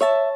you